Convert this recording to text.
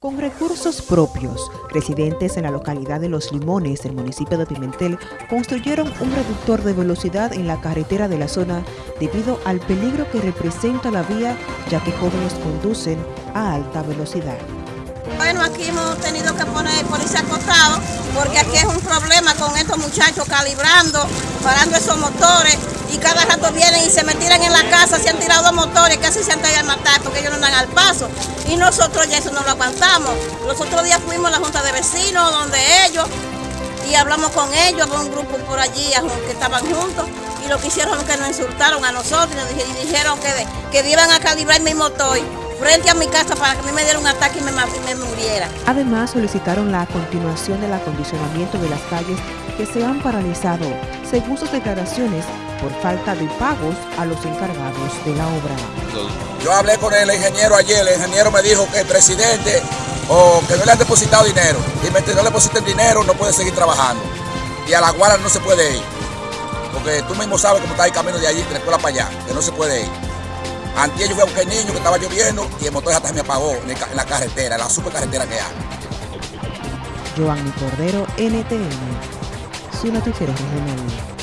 Con recursos propios, residentes en la localidad de Los Limones del municipio de Pimentel construyeron un reductor de velocidad en la carretera de la zona debido al peligro que representa la vía ya que jóvenes conducen a alta velocidad. Bueno, aquí hemos tenido que poner policía acostado porque aquí es un problema con estos muchachos calibrando, parando esos motores y cada vienen y se me tiran en la casa, se han tirado dos motores, casi se han tenido a matar porque ellos no dan al paso. Y nosotros ya eso no lo aguantamos. Los otros días fuimos a la junta de vecinos donde ellos y hablamos con ellos, con un grupo por allí que estaban juntos y lo que hicieron es que nos insultaron a nosotros y dijeron que, que iban a calibrar mi motor frente a mi casa para que a mí me diera un ataque y me, muriera. Además solicitaron la continuación del acondicionamiento de las calles que se han paralizado, según sus declaraciones, por falta de pagos a los encargados de la obra. Yo hablé con el ingeniero ayer, el ingeniero me dijo que el presidente o que no le han depositado dinero y mientras no le depositen dinero no puede seguir trabajando y a la guarda no se puede ir porque tú mismo sabes cómo está el camino de allí, de la escuela para allá, que no se puede ir. Antes yo fui a buscar niño que estaba lloviendo y el motor hasta me apagó en la carretera, en la supercarretera que hay. Giovanni Cordero, NTN, su noticiero regional.